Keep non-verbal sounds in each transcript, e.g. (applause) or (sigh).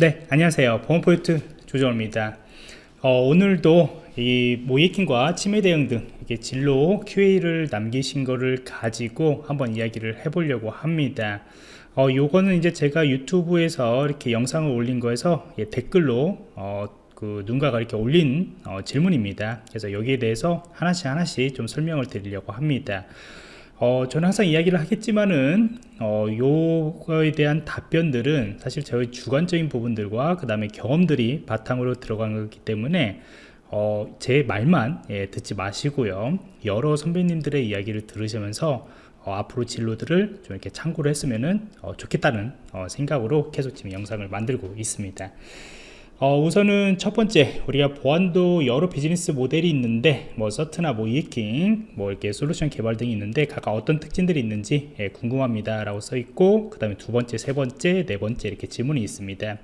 네 안녕하세요. 보안포인트 조정호입니다. 어, 오늘도 이 모이킹과 치매 대응 등 이게 진로 QA를 남기신 거를 가지고 한번 이야기를 해보려고 합니다. 어, 요거는 이제 제가 유튜브에서 이렇게 영상을 올린 거에서 예, 댓글로 어, 그 누군가가 이렇게 올린 어, 질문입니다. 그래서 여기에 대해서 하나씩 하나씩 좀 설명을 드리려고 합니다 어, 저는 항상 이야기를 하겠지만은 어, 요거에 대한 답변들은 사실 저희 주관적인 부분들과 그 다음에 경험들이 바탕으로 들어간 거기 때문에 어, 제 말만 예, 듣지 마시고요. 여러 선배님들의 이야기를 들으시면서 어, 앞으로 진로들을 좀 이렇게 참고를 했으면 어, 좋겠다는 어, 생각으로 계속 지금 영상을 만들고 있습니다 어, 우선은 첫 번째 우리가 보안도 여러 비즈니스 모델이 있는데 뭐 서트나 뭐 이해킹 뭐 이렇게 솔루션 개발 등이 있는데 각각 어떤 특징들이 있는지 예, 궁금합니다 라고 써 있고 그 다음에 두 번째 세 번째 네 번째 이렇게 질문이 있습니다.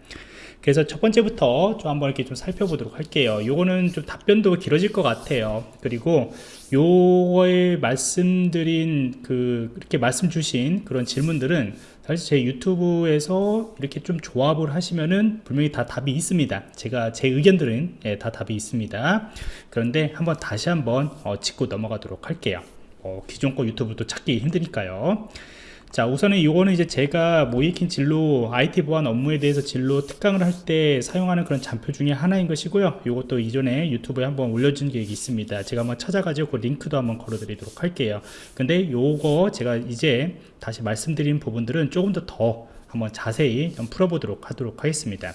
그래서 첫 번째부터 좀 한번 이렇게 좀 살펴보도록 할게요. 요거는 좀 답변도 길어질 것 같아요. 그리고 요거에 말씀드린 그 이렇게 말씀 주신 그런 질문들은 사실 제 유튜브에서 이렇게 좀 조합을 하시면은 분명히 다 답이 있습니다. 제가 제 의견들은 예, 다 답이 있습니다. 그런데 한번 다시 한번 어, 짚고 넘어가도록 할게요. 어, 기존 거 유튜브도 찾기 힘드니까요 자 우선은 이거는 이제 제가 모이킨 진로 IT 보안 업무에 대해서 진로 특강을 할 때 사용하는 그런 잔표 중에 하나인 것이고요. 이것도 이전에 유튜브에 한번 올려준 게 있습니다. 제가 한번 찾아가지고 그 링크도 한번 걸어 드리도록 할게요. 근데 요거 제가 이제 다시 말씀드린 부분들은 조금 더더 한번 자세히 좀 풀어보도록 하도록 하겠습니다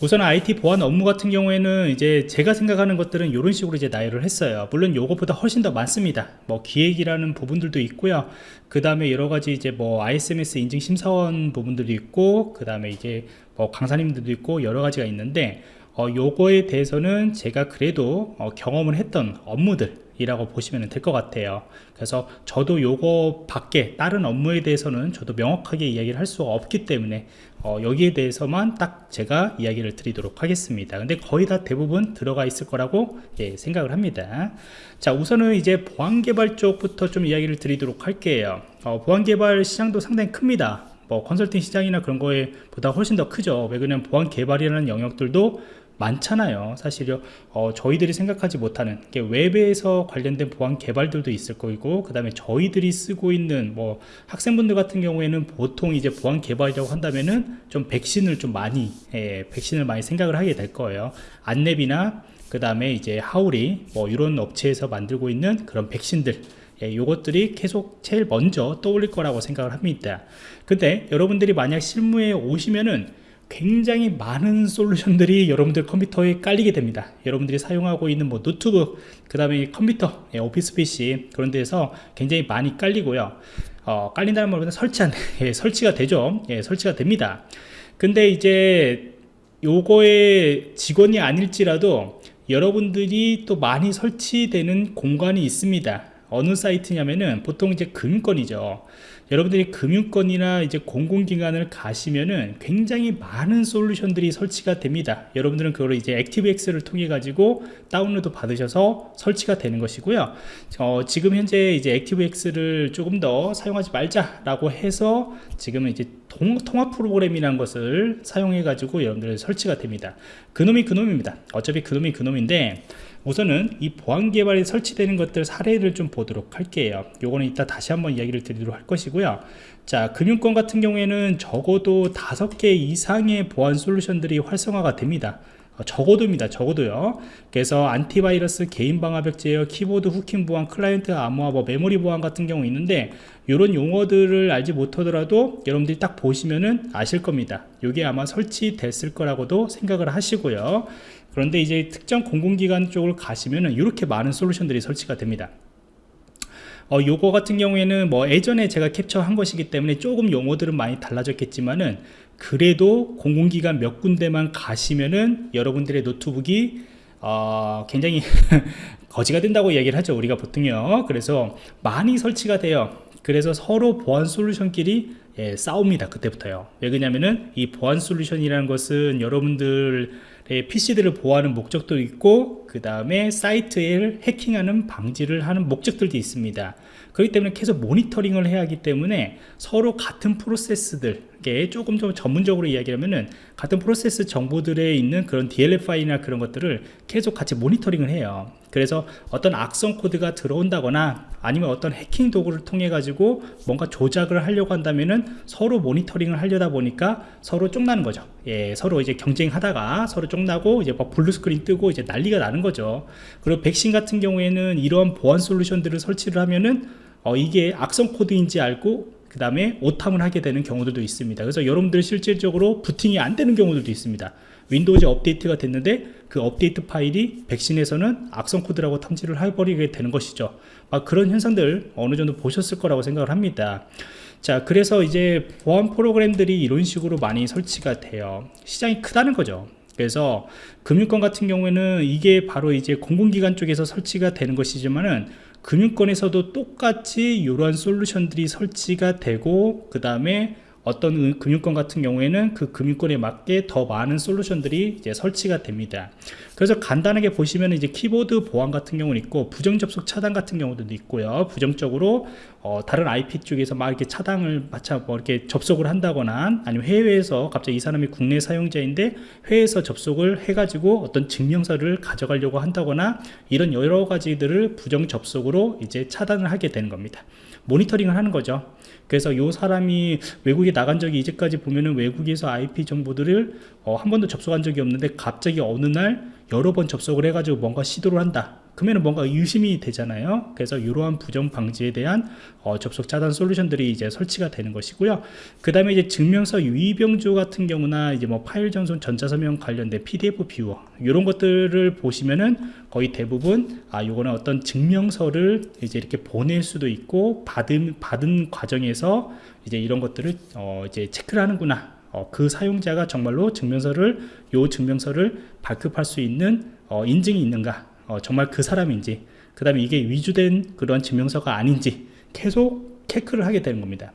우선 IT 보안 업무 같은 경우에는 이제 제가 생각하는 것들은 이런 식으로 이제 나열을 했어요. 물론 요것보다 훨씬 더 많습니다. 뭐 기획이라는 부분들도 있고요. 그 다음에 여러 가지 이제 뭐 ISMS 인증 심사원 부분들도 있고 그 다음에 이제 뭐 강사님들도 있고 여러 가지가 있는데 어, 요거에 대해서는 제가 그래도 어, 경험을 했던 업무들 이라고 보시면 될 것 같아요. 그래서 저도 요거 밖에 다른 업무에 대해서는 저도 명확하게 이야기를 할 수가 없기 때문에 어, 여기에 대해서만 딱 제가 이야기를 드리도록 하겠습니다. 근데 거의 다 대부분 들어가 있을 거라고 예, 생각을 합니다. 자 우선은 이제 보안개발 쪽부터 좀 이야기를 드리도록 할게요. 어, 보안개발 시장도 상당히 큽니다. 뭐 컨설팅 시장이나 그런 거에 보다 훨씬 더 크죠. 왜 그러냐면 보안 개발이라는 영역들도 많잖아요. 사실요. 어, 저희들이 생각하지 못하는 웹에서 관련된 보안 개발들도 있을 거고 그 다음에 저희들이 쓰고 있는 뭐 학생분들 같은 경우에는 보통 이제 보안 개발이라고 한다면은 좀 백신을 좀 많이 예, 백신을 많이 생각을 하게 될 거예요. 안랩이나 그 다음에 이제 하울이 뭐 이런 업체에서 만들고 있는 그런 백신들 예, 요것들이 계속 제일 먼저 떠올릴 거라고 생각을 합니다. 근데 여러분들이 만약 실무에 오시면은 굉장히 많은 솔루션들이 여러분들 컴퓨터에 깔리게 됩니다. 여러분들이 사용하고 있는 뭐 노트북 그 다음에 컴퓨터 예, 오피스 PC 그런 데서 굉장히 많이 깔리고요. 어, 깔린다는 말보다 설치한 (laughs) 예, 설치가 되죠. 예, 설치가 됩니다. 근데 이제 요거의 직원이 아닐지라도 여러분들이 또 많이 설치되는 공간이 있습니다. 어느 사이트냐면은 보통 이제 금융권이죠 여러분들이 금융권이나 이제 공공기관을 가시면은 굉장히 많은 솔루션들이 설치가 됩니다. 여러분들은 그걸 이제 ActiveX를 통해 가지고 다운로드 받으셔서 설치가 되는 것이고요. 어, 지금 현재 이제 ActiveX를 조금 더 사용하지 말자 라고 해서 지금은 이제 통, 통합 프로그램이라는 것을 사용해 가지고 여러분들 설치가 됩니다. 그놈이 그놈입니다. 어차피 그놈이 그놈인데 우선은 이 보안 개발에 설치되는 것들 사례를 좀 보도록 할게요. 요거는 이따 다시 한번 이야기를 드리도록 할 것이고요. 자 금융권 같은 경우에는 적어도 다섯 개 이상의 보안 솔루션들이 활성화가 됩니다. 어, 적어도입니다. 적어도요. 그래서 antivirus 개인 방화벽 제어 키보드 hooking 보안 클라이언트 암호화 뭐 메모리 보안 같은 경우 있는데 이런 용어들을 알지 못하더라도 여러분들이 딱 보시면은 아실 겁니다. 이게 아마 설치됐을 거라고도 생각을 하시고요 그런데 이제 특정 공공기관 쪽으로 가시면은 이렇게 많은 솔루션들이 설치가 됩니다. 어, 요거 같은 경우에는 뭐 예전에 제가 캡처한 것이기 때문에 조금 용어들은 많이 달라졌겠지만은 그래도 공공기관 몇 군데만 가시면은 여러분들의 노트북이 어, 굉장히 (laughs) 거지가 된다고 얘기를 하죠 우리가 보통요. 그래서 많이 설치가 돼요. 그래서 서로 보안 솔루션끼리 예, 싸웁니다 그때부터요. 왜 그러냐면은 이 보안 솔루션이라는 것은 여러분들 PC들을 보호하는 목적도 있고 그 다음에 사이트를 해킹하는 방지를 하는 목적들도 있습니다. 그렇기 때문에 계속 모니터링을 해야 하기 때문에 서로 같은 프로세스들 이게 조금 더 전문적으로 이야기하면은 같은 프로세스 정보들에 있는 그런 DLL 파일이나 그런 것들을 계속 같이 모니터링을 해요. 그래서 어떤 악성 코드가 들어온다거나 아니면 어떤 해킹 도구를 통해 가지고 뭔가 조작을 하려고 한다면은 서로 모니터링을 하려다 보니까 서로 쫑나는 거죠. 예, 서로 이제 경쟁하다가 서로 쫑나고 이제 막 blue screen 뜨고 이제 난리가 나는 거죠. 그리고 백신 같은 경우에는 이러한 보안 솔루션들을 설치를 하면은 어, 이게 악성 코드인지 알고 그 다음에 오탐을 하게 되는 경우들도 있습니다. 그래서 여러분들 실질적으로 부팅이 안 되는 경우들도 있습니다. Windows 업데이트가 됐는데 그 업데이트 파일이 백신에서는 악성 코드라고 탐지를 해버리게 되는 것이죠. 아, 그런 현상들 어느 정도 보셨을 거라고 생각을 합니다. 자 그래서 이제 보안 프로그램들이 이런 식으로 많이 설치가 돼요. 시장이 크다는 거죠. 그래서 금융권 같은 경우에는 이게 바로 이제 공공기관 쪽에서 설치가 되는 것이지만은 금융권에서도 똑같이 이러한 솔루션들이 설치가 되고 그 다음에 어떤 금융권 같은 경우에는 그 금융권에 맞게 더 많은 솔루션들이 이제 설치가 됩니다. 그래서 간단하게 보시면 이제 키보드 보안 같은 경우는 있고 부정 접속 차단 같은 경우도 있고요. 부정적으로 어, 다른 IP 쪽에서 막 이렇게 차단을 마차 뭐 이렇게 접속을 한다거나 아니면 해외에서 갑자기 이 사람이 국내 사용자인데 해외에서 접속을 해가지고 어떤 증명서를 가져가려고 한다거나 이런 여러 가지들을 부정 접속으로 이제 차단을 하게 되는 겁니다. 모니터링을 하는 거죠. 그래서 요 사람이 외국에 나간 적이 이제까지 보면은 외국에서 IP 정보들을 어, 한 번도 접속한 적이 없는데 갑자기 어느 날 여러 번 접속을 해가지고 뭔가 시도를 한다. 그러면 뭔가 의심이 되잖아요. 그래서 이러한 부정 방지에 대한 어, 접속 차단 솔루션들이 이제 설치가 되는 것이고요. 그 다음에 이제 증명서 유의병조 같은 경우나 이제 뭐 파일 전송 전자서명 관련된 PDF 뷰어 이런 것들을 보시면은 거의 대부분 아 요거는 어떤 증명서를 이제 이렇게 보낼 수도 있고 받은 받은 과정에서 이제 이런 것들을 어, 이제 체크를 하는구나. 어, 그 사용자가 정말로 증명서를 요 증명서를 발급할 수 있는 어, 인증이 있는가? 어, 정말 그 사람인지 그 다음에 이게 위주된 그런 증명서가 아닌지 계속 체크를 하게 되는 겁니다.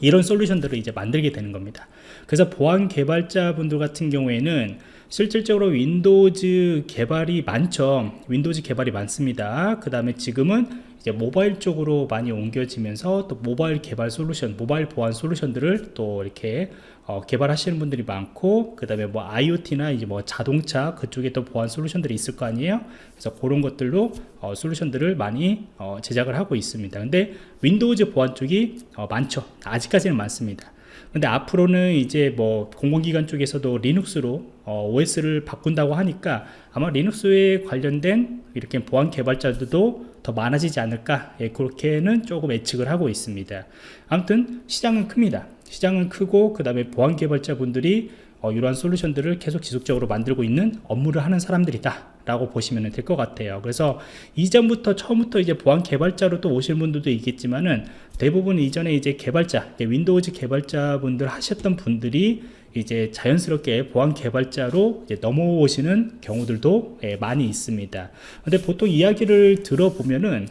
이런 솔루션들을 이제 만들게 되는 겁니다. 그래서 보안 개발자 분들 같은 경우에는 실질적으로 Windows 개발이 많죠. Windows 개발이 많습니다. 그 다음에 지금은 이제 모바일 쪽으로 많이 옮겨지면서 또 모바일 개발 솔루션 모바일 보안 솔루션들을 또 이렇게 어, 개발하시는 분들이 많고 그 다음에 뭐 IoT나 이제 뭐 자동차 그쪽에 또 보안 솔루션들이 있을 거 아니에요? 그래서 그런 것들로 어, 솔루션들을 많이 어, 제작을 하고 있습니다. 근데 Windows 보안 쪽이 어, 많죠. 아직까지는 많습니다. 근데 앞으로는 이제 뭐 공공기관 쪽에서도 리눅스로 어, OS를 바꾼다고 하니까 아마 리눅스에 관련된 이렇게 보안 개발자들도 더 많아지지 않을까? 예, 그렇게는 조금 예측을 하고 있습니다. 아무튼 시장은 큽니다. 시장은 크고 그 다음에 보안 개발자 분들이 어, 이러한 솔루션들을 계속 지속적으로 만들고 있는 업무를 하는 사람들이다 라고 보시면 될 것 같아요. 그래서 이전부터 처음부터 이제 보안 개발자로 또 오실 분들도 있겠지만은 대부분 이전에 이제 개발자 Windows 개발자 분들 하셨던 분들이 이제 자연스럽게 보안 개발자로 넘어오시는 경우들도 예, 많이 있습니다. 근데 보통 이야기를 들어보면은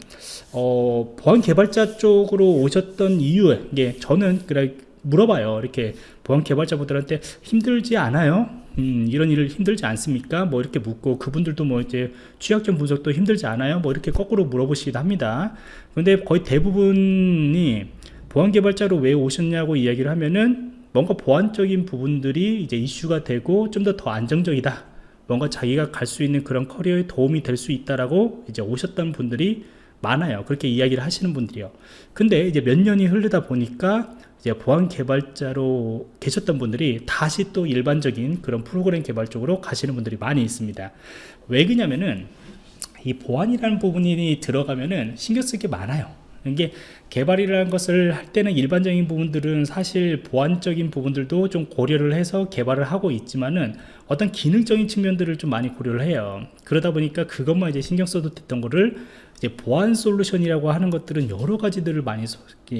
어, 보안 개발자 쪽으로 오셨던 이유 이게 저는 그래 물어봐요 이렇게 보안 개발자분들한테 힘들지 않아요? 음, 이런 일을 힘들지 않습니까? 뭐 이렇게 묻고 그분들도 뭐 이제 취약점 분석도 힘들지 않아요? 뭐 이렇게 거꾸로 물어보시기도 합니다. 근데 거의 대부분이 보안 개발자로 왜 오셨냐고 이야기를 하면은 뭔가 보안적인 부분들이 이제 이슈가 되고 좀 더더 안정적이다. 뭔가 자기가 갈 수 있는 그런 커리어에 도움이 될 수 있다라고 이제 오셨던 분들이 많아요. 그렇게 이야기를 하시는 분들이요. 근데 이제 몇 년이 흐르다 보니까 이제 보안 개발자로 계셨던 분들이 다시 또 일반적인 그런 프로그램 개발 쪽으로 가시는 분들이 많이 있습니다. 왜 그러냐면은 이 보안이라는 부분이 들어가면은 신경 쓸 게 많아요. 이게 개발이라는 것을 할 때는 일반적인 부분들은 사실 보안적인 부분들도 좀 고려를 해서 개발을 하고 있지만은 어떤 기능적인 측면들을 좀 많이 고려를 해요. 그러다 보니까 그것만 이제 신경 써도 됐던 거를 이제 보안 솔루션이라고 하는 것들은 여러 가지들을 많이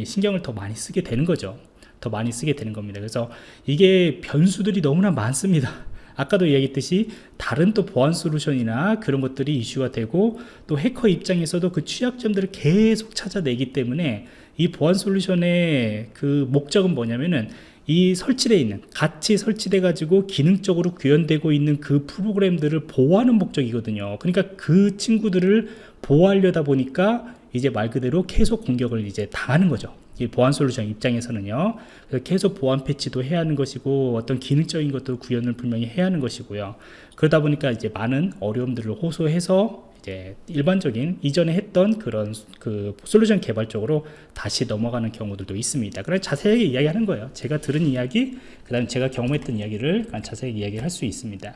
신경을 더 많이 쓰게 되는 거죠. 더 많이 쓰게 되는 겁니다. 그래서 이게 변수들이 너무나 많습니다 아까도 얘기했듯이 다른 또 보안 솔루션이나 그런 것들이 이슈가 되고 또 해커 입장에서도 그 취약점들을 계속 찾아내기 때문에 이 보안 솔루션의 그 목적은 뭐냐면은 이 설치되어 있는 같이 설치돼 가지고 기능적으로 구현되고 있는 그 프로그램들을 보호하는 목적이거든요. 그러니까 그 친구들을 보호하려다 보니까 이제 말 그대로 계속 공격을 이제 당하는 거죠. 이 보안 솔루션 입장에서는요. 그래서 계속 보안 패치도 해야 하는 것이고 어떤 기능적인 것도 구현을 분명히 해야 하는 것이고요. 그러다 보니까 이제 많은 어려움들을 호소해서 이제 일반적인 이전에 했던 그런 그 솔루션 개발 쪽으로 다시 넘어가는 경우들도 있습니다. 그래 자세하게 이야기하는 거예요. 제가 들은 이야기, 그 다음 에 제가 경험했던 이야기를 자세하게 이야기할 수 있습니다.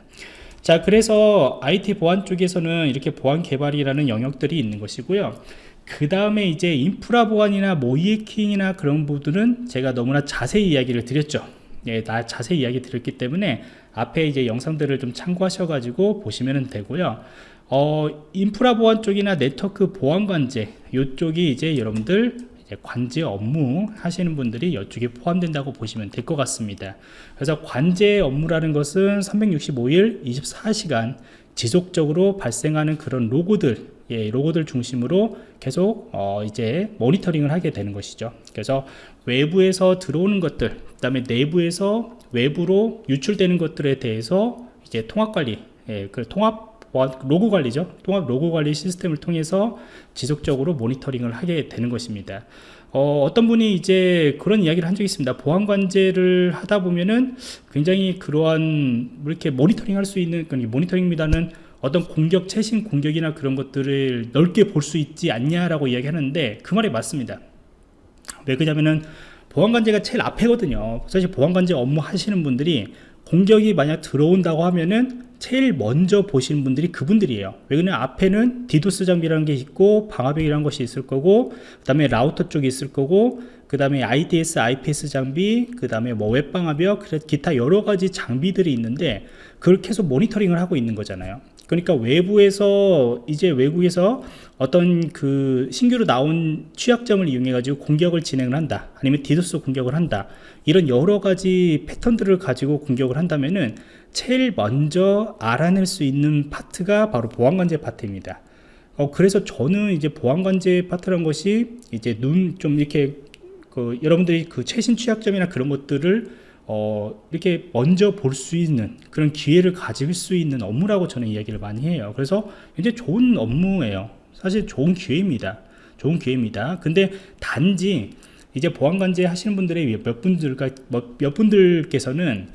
자, 그래서 IT 보안 쪽에서는 이렇게 보안 개발이라는 영역들이 있는 것이고요. 그 다음에 이제 인프라 보안이나 모이에킹이나 그런 부분들은 제가 너무나 자세히 이야기를 드렸죠. 예, 다 자세히 이야기 드렸기 때문에 앞에 이제 영상들을 좀 참고하셔가지고 보시면 되고요. 어, 인프라 보안 쪽이나 네트워크 보안 관제 이쪽이 이제 여러분들 관제 업무 하시는 분들이 이쪽에 포함된다고 보시면 될 것 같습니다. 그래서 관제 업무라는 것은 365일 24시간 지속적으로 발생하는 그런 로고들 예, 로고들 중심으로 계속 어, 이제 모니터링을 하게 되는 것이죠. 그래서 외부에서 들어오는 것들, 그 다음에 내부에서 외부로 유출되는 것들에 대해서 이제 통합 관리, 예, 그 통합 로고 관리죠. 통합 로고 관리 시스템을 통해서 지속적으로 모니터링을 하게 되는 것입니다. 어, 떤 분이 이제 그런 이야기를 한 적이 있습니다. 보안 관제를 하다 보면은 굉장히 그러한 뭐 이렇게 모니터링 할 수 있는 모니터링보다는 어떤 공격, 최신 공격이나 그런 것들을 넓게 볼 수 있지 않냐라고 이야기하는데 그 말이 맞습니다. 왜 그러냐면은 보안관제가 제일 앞에거든요. 사실 보안관제 업무 하시는 분들이 공격이 만약 들어온다고 하면은 제일 먼저 보시는 분들이 그분들이에요 왜 그러냐 앞에는 디도스 장비라는 게 있고 방화벽이라는 것이 있을 거고 그 다음에 라우터 쪽이 있을 거고 그 다음에 IDS, IPS 장비 그 다음에 뭐 웹방화벽 기타 여러 가지 장비들이 있는데 그걸 계속 모니터링을 하고 있는 거잖아요 그러니까 외부에서 이제 외국에서 어떤 그 신규로 나온 취약점을 이용해 가지고 공격을 진행을 한다. 아니면 디도스 공격을 한다. 이런 여러 가지 패턴들을 가지고 공격을 한다면은 제일 먼저 알아낼 수 있는 파트가 바로 보안관제 파트입니다. 어, 그래서 저는 이제 보안관제 파트란 것이 이제 눈 좀 이렇게 그 여러분들이 그 최신 취약점이나 그런 것들을 어, 이렇게 먼저 볼 수 있는 그런 기회를 가질 수 있는 업무라고 저는 이야기를 많이 해요. 그래서 굉장히 좋은 업무예요. 사실 좋은 기회입니다. 좋은 기회입니다. 근데 단지 이제 보안관제 하시는 분들의 몇 분들 뭐몇 분들께서는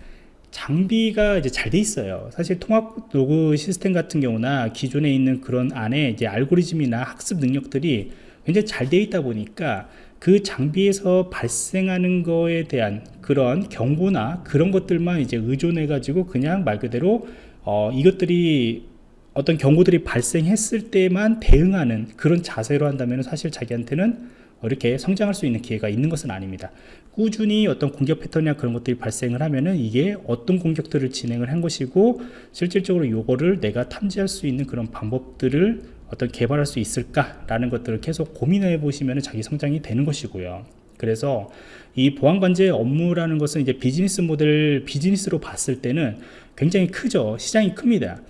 장비가 이제 잘 돼 있어요. 사실 통합 로그 시스템 같은 경우나 기존에 있는 그런 안에 이제 알고리즘이나 학습 능력들이 굉장히 잘 돼 있다 보니까 그 장비에서 발생하는 거에 대한 그런 경고나 그런 것들만 이제 의존해 가지고 그냥 말 그대로 어, 이것들이 어떤 경고들이 발생했을 때만 대응하는 그런 자세로 한다면 사실 자기한테는 이렇게 성장할 수 있는 기회가 있는 것은 아닙니다. 꾸준히 어떤 공격 패턴이나 그런 것들이 발생을 하면은 이게 어떤 공격들을 진행을 한 것이고 실질적으로 요거를 내가 탐지할 수 있는 그런 방법들을 어떤 개발할 수 있을까라는 것들을 계속 고민해 보시면 자기 성장이 되는 것이고요. 그래서 이 보안관제 업무라는 것은 이제 비즈니스 모델 비즈니스로 봤을 때는 굉장히 크죠. 시장이 큽니다.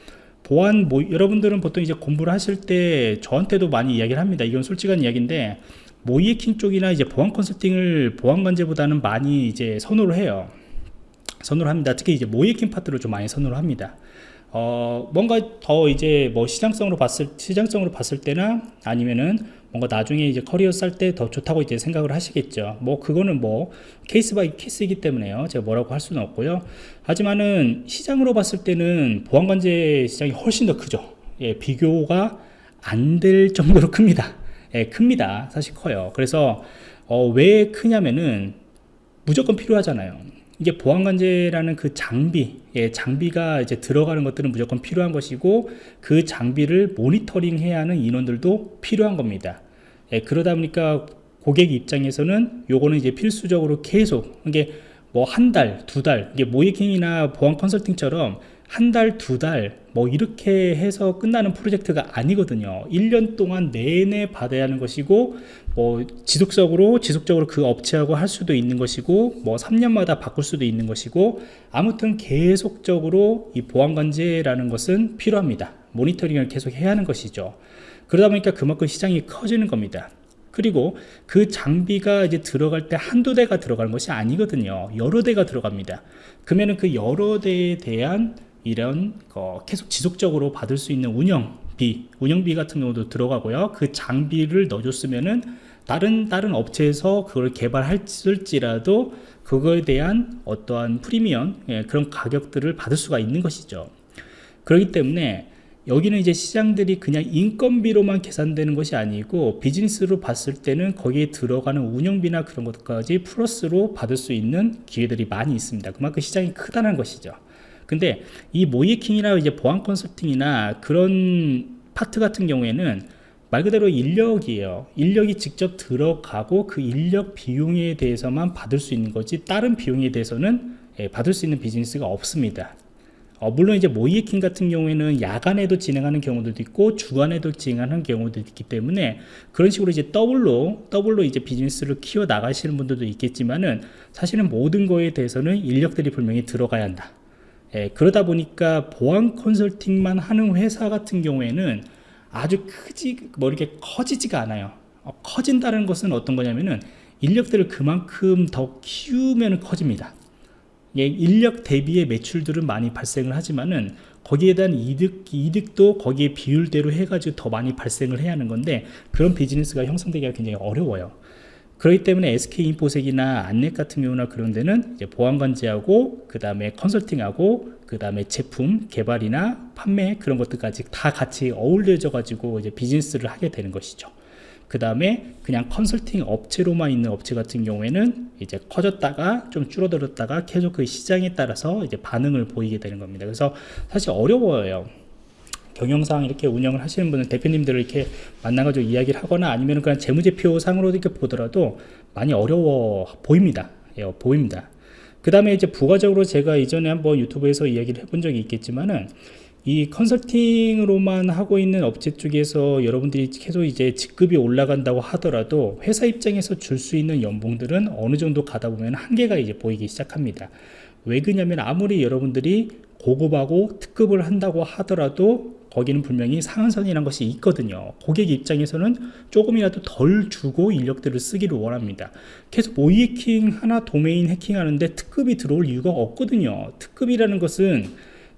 보안 뭐 여러분들은 보통 이제 공부를 하실 때 저한테도 많이 이야기를 합니다. 이건 솔직한 이야기인데 모이에킹 쪽이나 이제 보안 컨설팅을 보안 관제보다는 많이 이제 선호를 해요. 선호를 합니다. 특히 이제 모이에킹 파트를 좀 많이 선호를 합니다. 어, 뭔가 더 이제 뭐 시장성으로 봤을 시장성으로 봤을 때나 아니면은 뭔가 나중에 이제 커리어 쌀 때 더 좋다고 이제 생각을 하시겠죠. 뭐 그거는 뭐 case by case이기 때문에요. 제가 뭐라고 할 수는 없고요. 하지만은 시장으로 봤을 때는 보안관제 시장이 훨씬 더 크죠. 예, 비교가 안 될 정도로 큽니다. 예, 큽니다. 사실 커요. 그래서 어, 왜 크냐면은 무조건 필요하잖아요. 이게 보안관제라는 그 장비, 예, 장비가 이제 들어가는 것들은 무조건 필요한 것이고 그 장비를 모니터링 해야 하는 인원들도 필요한 겁니다. 예, 그러다 보니까 고객 입장에서는 요거는 이제 필수적으로 계속 이게 뭐 한 달, 두 달, 이게 모이킹이나 보안 컨설팅처럼 한 달, 두 달, 뭐 이렇게 해서 끝나는 프로젝트가 아니거든요. 1년 동안 내내 받아야 하는 것이고, 뭐 지속적으로, 지속적으로 그 업체하고 할 수도 있는 것이고, 뭐 3년마다 바꿀 수도 있는 것이고, 아무튼 계속적으로 이 보안관제라는 것은 필요합니다. 모니터링을 계속 해야 하는 것이죠. 그러다 보니까 그만큼 시장이 커지는 겁니다. 그리고 그 장비가 이제 들어갈 때 한두 대가 들어가는 것이 아니거든요. 여러 대가 들어갑니다. 그러면 그 여러 대에 대한 이런 어, 계속 지속적으로 받을 수 있는 운영 비 운영비 같은 경우도 들어가고요. 그 장비를 넣어줬으면은 다른 다른 업체에서 그걸 개발했을지라도 그거에 대한 어떠한 프리미엄 예, 그런 가격들을 받을 수가 있는 것이죠. 그렇기 때문에 여기는 이제 시장들이 그냥 인건비로만 계산되는 것이 아니고 비즈니스로 봤을 때는 거기에 들어가는 운영비나 그런 것까지 플러스로 받을 수 있는 기회들이 많이 있습니다. 그만큼 시장이 크다는 것이죠 근데 이 모이킹이나 이제 보안 컨설팅이나 그런 파트 같은 경우에는 말 그대로 인력이에요. 인력이 직접 들어가고 그 인력 비용에 대해서만 받을 수 있는 거지 다른 비용에 대해서는 예, 받을 수 있는 비즈니스가 없습니다. 어, 물론 이제 모의해킹 같은 경우에는 야간에도 진행하는 경우들도 있고 주간에도 진행하는 경우도 있기 때문에 그런 식으로 이제 더블로 더블로 이제 비즈니스를 키워 나가시는 분들도 있겠지만은 사실은 모든 거에 대해서는 인력들이 분명히 들어가야 한다 예, 그러다 보니까 보안 컨설팅만 하는 회사 같은 경우에는 아주 크지 뭐 이렇게 커지지가 않아요. 어, 커진다는 것은 어떤 거냐면은 인력들을 그만큼 더 키우면 커집니다. 예, 인력 대비의 매출들은 많이 발생을 하지만은 거기에 대한 이득, 이득도 거기에 비율대로 해가지고 더 많이 발생을 해야 하는 건데 그런 비즈니스가 형성되기가 굉장히 어려워요 그렇기 때문에 SK인포색이나 안넷 같은 경우나 그런 데는 보안관제하고 그 다음에 컨설팅하고 그 다음에 제품 개발이나 판매 그런 것들까지 다 같이 어울려져 가지고 이제 비즈니스를 하게 되는 것이죠. 그 다음에 그냥 컨설팅 업체로만 있는 업체 같은 경우에는 이제 커졌다가 좀 줄어들었다가 계속 그 시장에 따라서 이제 반응을 보이게 되는 겁니다. 그래서 사실 어려워요 경영상 이렇게 운영을 하시는 분은 대표님들을 이렇게 만나가지고 이야기를 하거나 아니면 그냥 재무제표 상으로 이렇게 보더라도 많이 어려워 보입니다. 예, 보입니다. 그 다음에 이제 부가적으로 제가 이전에 한번 유튜브에서 이야기를 해본 적이 있겠지만은 이 컨설팅으로만 하고 있는 업체 쪽에서 여러분들이 계속 이제 직급이 올라간다고 하더라도 회사 입장에서 줄 수 있는 연봉들은 어느 정도 가다 보면 한계가 이제 보이기 시작합니다. 왜 그러냐면 아무리 여러분들이 고급하고 특급을 한다고 하더라도 거기는 분명히 상한선이라는 것이 있거든요. 고객 입장에서는 조금이라도 덜 주고 인력들을 쓰기를 원합니다. 계속 모의 해킹 하나 도메인 해킹하는데 특급이 들어올 이유가 없거든요. 특급이라는 것은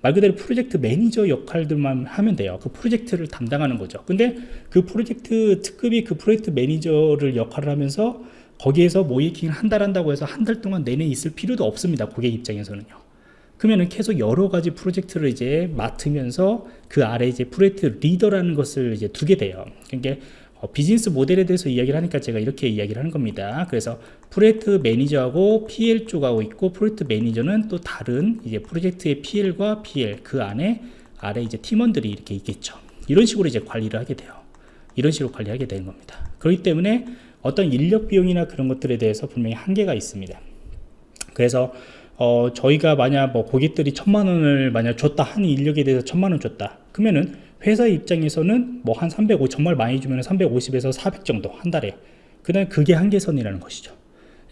말 그대로 프로젝트 매니저 역할들만 하면 돼요. 그 프로젝트를 담당하는 거죠. 근데 그 프로젝트 특급이 그 프로젝트 매니저를 역할을 하면서 거기에서 모의 해킹을 한 달 한다고 해서 한 달 동안 내내 있을 필요도 없습니다. 고객 입장에서는요 그러면은 계속 여러 가지 프로젝트를 이제 맡으면서 그 아래 이제 프로젝트 리더라는 것을 이제 두게 돼요. 그러니까 어, 비즈니스 모델에 대해서 이야기를 하니까 제가 이렇게 이야기를 하는 겁니다. 그래서 프로젝트 매니저하고 PL 쪽하고 있고 프로젝트 매니저는 또 다른 이제 프로젝트의 PL과 PL 그 안에 아래 이제 팀원들이 이렇게 있겠죠. 이런 식으로 이제 관리를 하게 돼요. 이런 식으로 관리하게 되는 겁니다. 그렇기 때문에 어떤 인력 비용이나 그런 것들에 대해서 분명히 한계가 있습니다. 그래서 어, 저희가 만약 뭐 고객들이 천만 원을 만약 줬다 한 인력에 대해서 천만 원 줬다. 그러면은 회사 입장에서는 뭐 한 350 정말 많이 주면 350에서 400 정도 한 달에. 그다음 그게 한계선이라는 것이죠.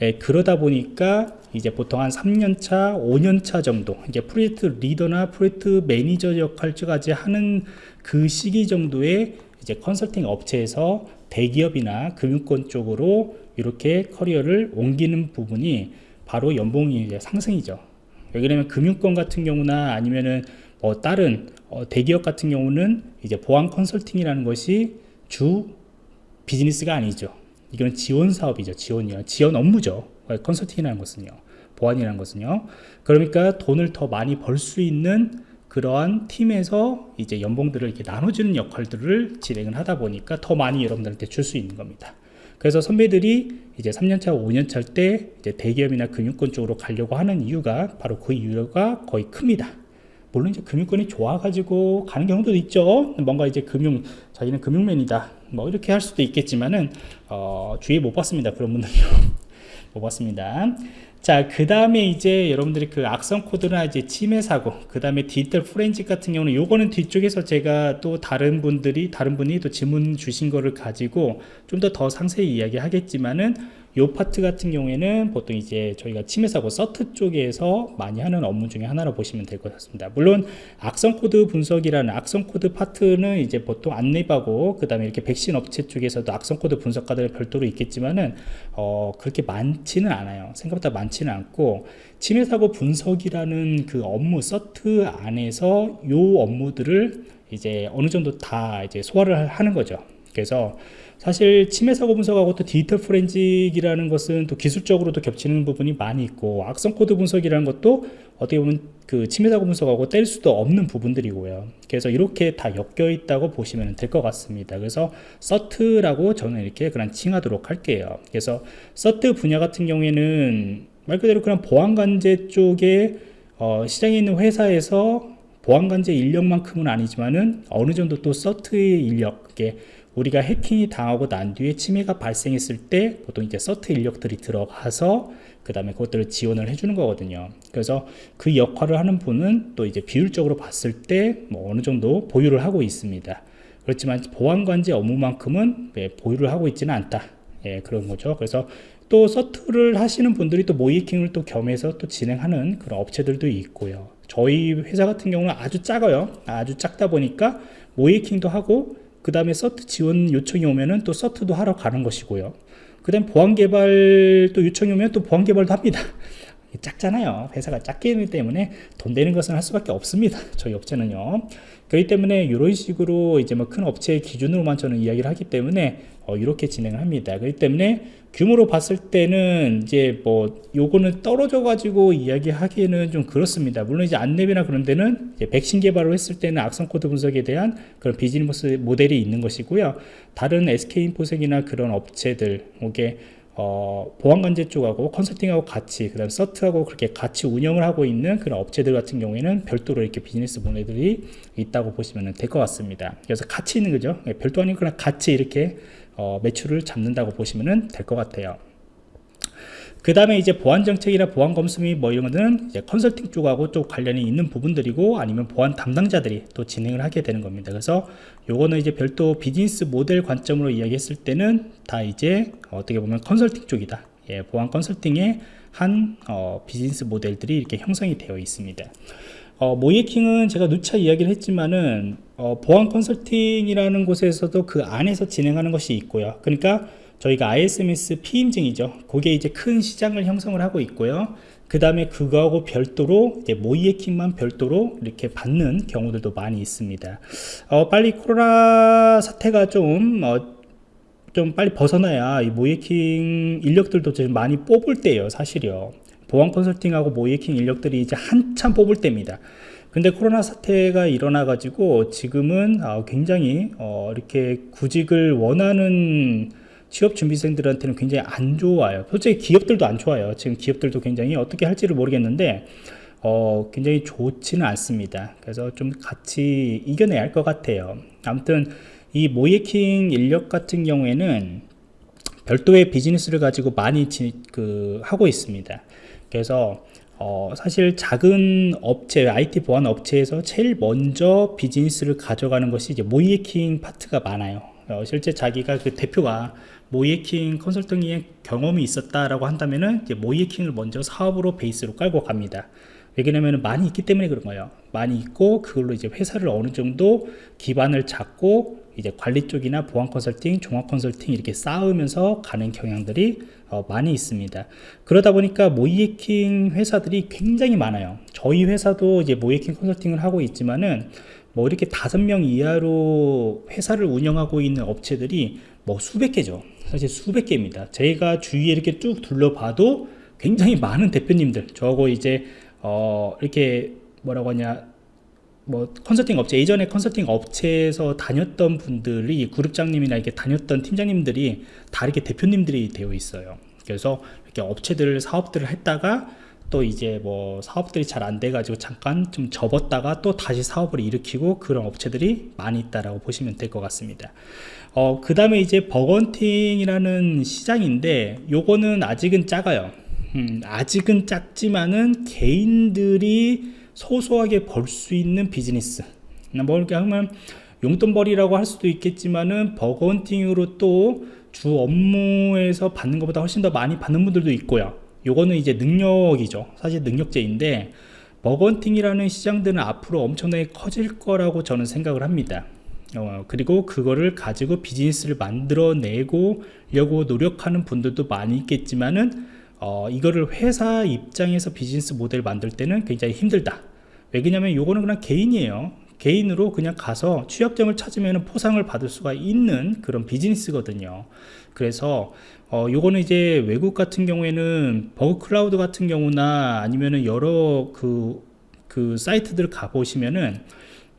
예, 그러다 보니까 이제 보통 한 3년차 5년차 정도 이제 프로젝트 리더나 프로젝트 매니저 역할까지 하는 그 시기 정도에 이제 컨설팅 업체에서 대기업이나 금융권 쪽으로 이렇게 커리어를 옮기는 부분이 바로 연봉이 이제 상승이죠. 왜냐면 금융권 같은 경우나 아니면은 뭐 다른 어 대기업 같은 경우는 이제 보안 컨설팅이라는 것이 주 비즈니스가 아니죠. 이거는 지원 사업이죠. 지원이요. 지원 업무죠. 컨설팅이라는 것은요. 보안이라는 것은요. 그러니까 돈을 더 많이 벌 수 있는 그러한 팀에서 이제 연봉들을 이렇게 나눠주는 역할들을 진행을 하다 보니까 더 많이 여러분들한테 줄 수 있는 겁니다 그래서 선배들이 이제 3년차, 5년차 때 이제 대기업이나 금융권 쪽으로 가려고 하는 이유가 바로 그 이유가 거의 큽니다. 물론 이제 금융권이 좋아가지고 가는 경우도 있죠. 뭔가 이제 금융, 자기는 금융맨이다. 뭐 이렇게 할 수도 있겠지만은, 어, 주위에 못 봤습니다. 그런 분들요. 못 봤습니다. 자, 그 다음에 이제 여러분들이 그 악성 코드나 이제 침해 사고, 그 다음에 디지털 포렌식 같은 경우는 요거는 뒤쪽에서 제가 또 다른 분들이, 다른 분이 또 질문 주신 거를 가지고 좀 더더 상세히 이야기 하겠지만은 요 파트 같은 경우에는 보통 이제 저희가 침해사고 CERT 쪽에서 많이 하는 업무 중에 하나로 보시면 될 것 같습니다. 물론 악성 코드 분석이라는 악성 코드 파트는 이제 보통 안랩하고 그 다음에 이렇게 백신 업체 쪽에서도 악성 코드 분석가들 별도로 있겠지만은 어 그렇게 많지는 않아요. 생각보다 많지는 않고 침해사고 분석이라는 그 업무 CERT 안에서 요 업무들을 이제 어느 정도 다 이제 소화를 하는 거죠. 그래서 사실 침해 사고 분석하고 또 디지털 포렌식이라는 것은 또 기술적으로도 겹치는 부분이 많이 있고 악성 코드 분석이라는 것도 어떻게 보면 그 침해 사고 분석하고 뗄 수도 없는 부분들이고요. 그래서 이렇게 다 엮여 있다고 보시면 될 것 같습니다. 그래서 서트라고 저는 이렇게 그냥 칭하도록 할게요. 그래서 서트 분야 같은 경우에는 말 그대로 그냥 보안관제 쪽에 어, 시장에 있는 회사에서 보안관제 인력만큼은 아니지만은 어느 정도 또 서트의 인력, 그게 우리가 해킹이 당하고 난 뒤에 침해가 발생했을 때 보통 이제 서트 인력들이 들어가서 그 다음에 그것들을 지원을 해주는 거거든요. 그래서 그 역할을 하는 분은 또 이제 비율적으로 봤을 때 뭐 어느 정도 보유를 하고 있습니다. 그렇지만 보안관제 업무만큼은 예, 보유를 하고 있지는 않다. 예, 그런 거죠. 그래서 또 서트를 하시는 분들이 또 모이킹을 또 겸해서 또 진행하는 그런 업체들도 있고요. 저희 회사 같은 경우는 아주 작아요. 아주 작다 보니까 모이킹도 하고 그 다음에 서트 지원 요청이 오면은 또 서트도 하러 가는 것이고요. 그 다음 보안 개발 또 요청이 오면 또 보안 개발도 합니다. 작잖아요. 회사가 작기 때문에 돈 되는 것은 할 수밖에 없습니다. (laughs) 저희 업체는요. 그렇기 때문에 이런 식으로 이제 뭐 큰 업체의 기준으로만 저는 이야기를 하기 때문에 어, 이렇게 진행을 합니다. 그렇기 때문에 규모로 봤을 때는 이제 뭐 요거는 떨어져 가지고 이야기하기에는 좀 그렇습니다. 물론 이제 안랩이나 그런 데는 백신 개발을 했을 때는 악성 코드 분석에 대한 그런 비즈니스 모델이 있는 것이고요. 다른 SK인포섹이나 그런 업체들, 이게 어, 보안관제 쪽하고 컨설팅하고 같이 그다음 CERT하고 그렇게 같이 운영을 하고 있는 그런 업체들 같은 경우에는 별도로 이렇게 비즈니스 모델들이 있다고 보시면 될 것 같습니다. 그래서 같이 있는 거죠. 예, 별도 아니고 그냥 같이 이렇게 어, 매출을 잡는다고 보시면 될 것 같아요. 그 다음에 이제 보안 정책이나 보안 검수 및뭐 이런 거는 이제 컨설팅 쪽하고 좀 관련이 있는 부분들이고 아니면 보안 담당자들이 또 진행을 하게 되는 겁니다. 그래서 요거는 이제 별도 비즈니스 모델 관점으로 이야기했을 때는 다 이제 어떻게 보면 컨설팅 쪽이다. 예, 보안 컨설팅의 한 어, 비즈니스 모델들이 이렇게 형성이 되어 있습니다. 어, 모이킹은 제가 누차 이야기를 했지만은 어, 보안 컨설팅이라는 곳에서도 그 안에서 진행하는 것이 있고요. 그러니까 저희가 ISMS 피임증이죠. 그게 이제 큰 시장을 형성을 하고 있고요. 그 다음에 그거하고 별도로 이제 모이에킹만 별도로 이렇게 받는 경우들도 많이 있습니다. 어, 빨리 코로나 사태가 좀, 어, 좀 빨리 벗어나야 이 모이에킹 인력들도 좀 많이 뽑을 때예요, 사실이요. 보안 컨설팅하고 모이에킹 인력들이 이제 한참 뽑을 때입니다. 근데 코로나 사태가 일어나 가지고 지금은 어, 굉장히 어, 이렇게 구직을 원하는 취업 준비생들한테는 굉장히 안 좋아요. 솔직히 기업들도 안 좋아요. 지금 기업들도 굉장히 어떻게 할지를 모르겠는데 어, 굉장히 좋지는 않습니다. 그래서 좀 같이 이겨내야 할 것 같아요. 아무튼 이 모이킹 인력 같은 경우에는 별도의 비즈니스를 가지고 많이 지, 그, 하고 있습니다. 그래서 어, 사실 작은 업체, IT 보안 업체에서 제일 먼저 비즈니스를 가져가는 것이 이제 모이킹 파트가 많아요. 어, 실제 자기가 그 대표가 모이에킹 컨설팅의 경험이 있었다라고 한다면은 이제 모이에킹을 먼저 사업으로 베이스로 깔고 갑니다. 왜냐면 많이 있기 때문에 그런 거예요. 많이 있고 그걸로 이제 회사를 어느 정도 기반을 잡고 이제 관리 쪽이나 보안 컨설팅, 종합 컨설팅 이렇게 쌓으면서 가는 경향들이 어, 많이 있습니다. 그러다 보니까 모이에킹 회사들이 굉장히 많아요. 저희 회사도 이제 모이에킹 컨설팅을 하고 있지만은 뭐 이렇게 다섯 명 이하로 회사를 운영하고 있는 업체들이 뭐 수백 개죠. 사실 수백 개입니다. 제가 주위에 이렇게 쭉 둘러봐도 굉장히 많은 대표님들, 저거 이제 어 이렇게 뭐라고 하냐 뭐 컨설팅 업체 예전에 컨설팅 업체에서 다녔던 분들이 그룹장님이나 이렇게 다녔던 팀장님들이 다 이렇게 대표님들이 되어 있어요. 그래서 이렇게 업체들 사업들을 했다가 또 이제 뭐 사업들이 잘 안 돼 가지고 잠깐 좀 접었다가 또 다시 사업을 일으키고 그런 업체들이 많이 있다라고 보시면 될 것 같습니다. 어, 그 다음에 이제 bug hunting이라는 시장인데 요거는 아직은 작아요. 음, 아직은 작지만은 개인들이 소소하게 벌 수 있는 비즈니스. 뭐 이렇게 하면 용돈벌이라고 할 수도 있겠지만은 bug hunting으로 또 주 업무에서 받는 것보다 훨씬 더 많이 받는 분들도 있고요 요거는 이제 능력이죠. 사실 능력제인데 bug hunting이라는 시장들은 앞으로 엄청나게 커질 거라고 저는 생각을 합니다. 어, 그리고 그거를 가지고 비즈니스를 만들어내고 려고 노력하는 분들도 많이 있겠지만은 어, 이거를 회사 입장에서 비즈니스 모델 만들 때는 굉장히 힘들다. 왜냐면 요거는 그냥 개인이에요. 개인으로 그냥 가서 취약점을 찾으면 포상을 받을 수가 있는 그런 비즈니스거든요. 그래서 어, 요거는 이제 외국 같은 경우에는 Bugcrowd 같은 경우나 아니면은 여러 그, 그 사이트들 가보시면은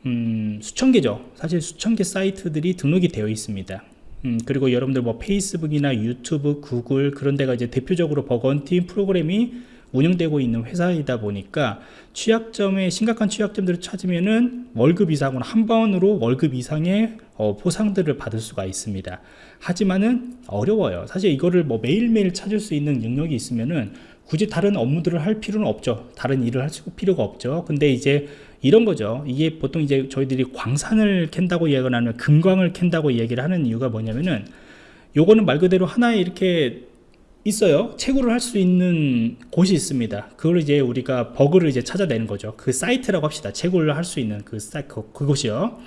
음, 수천 개죠. 사실 수천 개 사이트들이 등록이 되어 있습니다. 음, 그리고 여러분들 뭐 페이스북이나 유튜브, 구글 그런 데가 이제 대표적으로 버건팀 프로그램이 운영되고 있는 회사이다 보니까 취약점에 심각한 취약점들을 찾으면은 월급 이상으로 한 번으로 월급 이상의 어, 보상들을 받을 수가 있습니다. 하지만은 어려워요. 사실 이거를 뭐 매일매일 찾을 수 있는 능력이 있으면은 굳이 다른 업무들을 할 필요는 없죠. 다른 일을 할 필요가 없죠. 근데 이제 이런 거죠. 이게 보통 이제 저희들이 광산을 캔다고 이야기를 하면 금광을 캔다고 이야기를 하는 이유가 뭐냐면은 요거는 말 그대로 하나의 이렇게 있어요. 채굴을 할 수 있는 곳이 있습니다. 그걸 이제 우리가 버그를 이제 찾아내는 거죠. 그 사이트라고 합시다. 채굴을 할 수 있는 그 사이트 그, 그곳이요.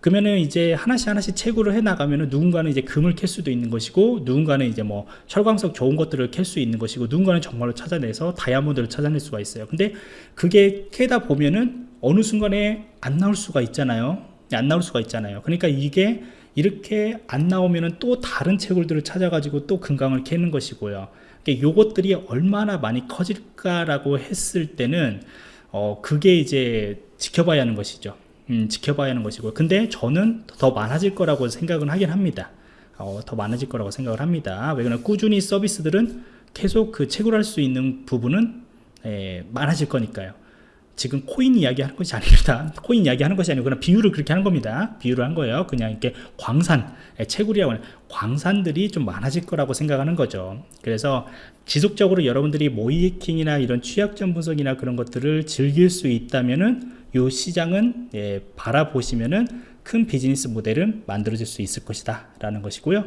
그러면은 이제 하나씩 하나씩 채굴을 해 나가면은 누군가는 이제 금을 캘 수도 있는 것이고 누군가는 이제 뭐 철광석 좋은 것들을 캘 수 있는 것이고 누군가는 정말로 찾아내서 다이아몬드를 찾아낼 수가 있어요. 근데 그게 캐다 보면은 어느 순간에 안 나올 수가 있잖아요. 안 나올 수가 있잖아요. 그러니까 이게 이렇게 안 나오면은 또 다른 채굴들을 찾아가지고 또 금강을 캐는 것이고요. 그러니까 요것들이 얼마나 많이 커질까라고 했을 때는 어 그게 이제 지켜봐야 하는 것이죠. 음, 지켜봐야 하는 것이고 근데 저는 더 많아질 거라고 생각은 하긴 합니다. 어, 더 많아질 거라고 생각을 합니다. 왜 그러냐 꾸준히 서비스들은 계속 그 채굴할 수 있는 부분은 에, 많아질 거니까요. 지금 코인 이야기 하는 것이 아닙니다. (laughs) 코인 이야기 하는 것이 아니고 그냥 비유를 그렇게 하는 겁니다. 비유를 한 거예요. 그냥 이렇게 광산, 예, 채굴이라고 하는 광산들이 좀 많아질 거라고 생각하는 거죠. 그래서 지속적으로 여러분들이 모이킹이나 이런 취약점 분석이나 그런 것들을 즐길 수 있다면은 이 시장은 예, 바라보시면은 큰 비즈니스 모델은 만들어질 수 있을 것이다 라는 것이고요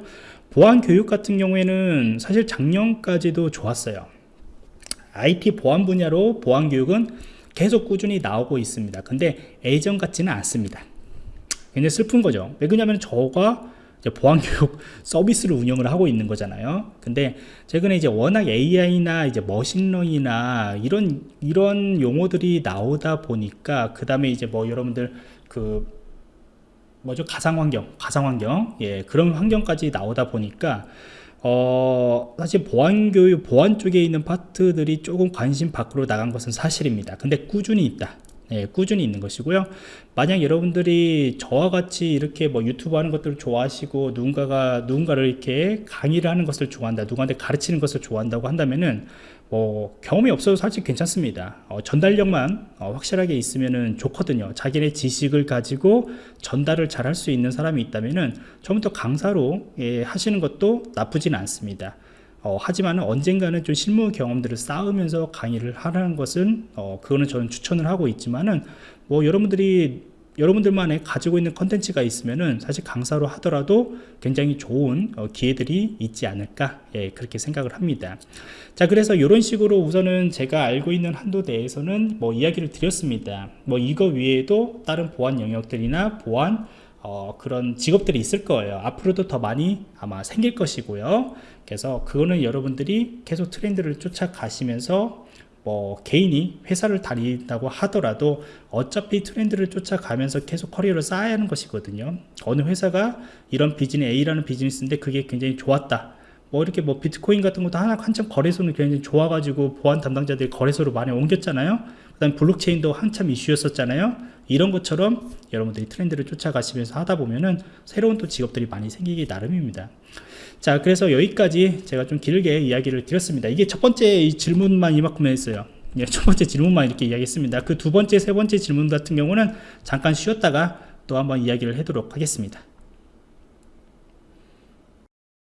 보안 교육 같은 경우에는 사실 작년까지도 좋았어요 IT 보안 분야로 보안 교육은 계속 꾸준히 나오고 있습니다. 근데 예전 같지는 않습니다. 굉장히 슬픈 거죠. 왜 그러냐면 저가 보안교육 (laughs) 서비스를 운영을 하고 있는 거잖아요. 근데 최근에 이제 워낙 AI나 이제 머신러닝이나 이런 이런 용어들이 나오다 보니까 그 다음에 이제 뭐 여러분들 그 뭐죠? 가상환경 가상환경? 예 그런 환경까지 나오다 보니까 어, 사실 보안교육, 보안 쪽에 있는 파트들이 조금 관심 밖으로 나간 것은 사실입니다. 근데 꾸준히 있다. 네, 꾸준히 있는 것이고요. 만약 여러분들이 저와 같이 이렇게 뭐 유튜브 하는 것들을 좋아하시고 누군가가 누군가를 이렇게 강의를 하는 것을 좋아한다, 누구한테 가르치는 것을 좋아한다고 한다면은 뭐 경험이 없어도 사실 괜찮습니다. 어, 전달력만 어, 확실하게 있으면 좋거든요. 자기네 지식을 가지고 전달을 잘 할 수 있는 사람이 있다면 처음부터 강사로 예, 하시는 것도 나쁘진 않습니다. 어, 하지만 언젠가는 좀 실무 경험들을 쌓으면서 강의를 하라는 것은 어, 그거는 저는 추천을 하고 있지만은 뭐 여러분들이 여러분들만의 가지고 있는 컨텐츠가 있으면은 사실 강사로 하더라도 굉장히 좋은 어, 기회들이 있지 않을까 예, 그렇게 생각을 합니다. 자 그래서 이런 식으로 우선은 제가 알고 있는 한도 내에서는 뭐 이야기를 드렸습니다. 뭐 이거 외에도 다른 보안 영역들이나 보안 어, 그런 직업들이 있을 거예요. 앞으로도 더 많이 아마 생길 것이고요. 그래서 그거는 여러분들이 계속 트렌드를 쫓아가시면서 뭐 개인이 회사를 다닌다고 하더라도 어차피 트렌드를 쫓아가면서 계속 커리어를 쌓아야 하는 것이거든요. 어느 회사가 이런 비즈니스 A라는 비즈니스인데 그게 굉장히 좋았다. 뭐 이렇게 뭐 비트코인 같은 것도 하나 한참 거래소는 굉장히 좋아가지고 보안 담당자들이 거래소로 많이 옮겼잖아요. 그 다음 블록체인도 한참 이슈였었잖아요. 이런 것처럼 여러분들이 트렌드를 쫓아가시면서 하다 보면은 새로운 또 직업들이 많이 생기기 나름입니다 자 그래서 여기까지 제가 좀 길게 이야기를 드렸습니다. 이게 첫 번째 질문만 이만큼 했어요. 예, 첫 번째 질문만 이렇게 이야기했습니다. 그 두 번째 세 번째 질문 같은 경우는 잠깐 쉬었다가 또 한번 이야기를 하도록 하겠습니다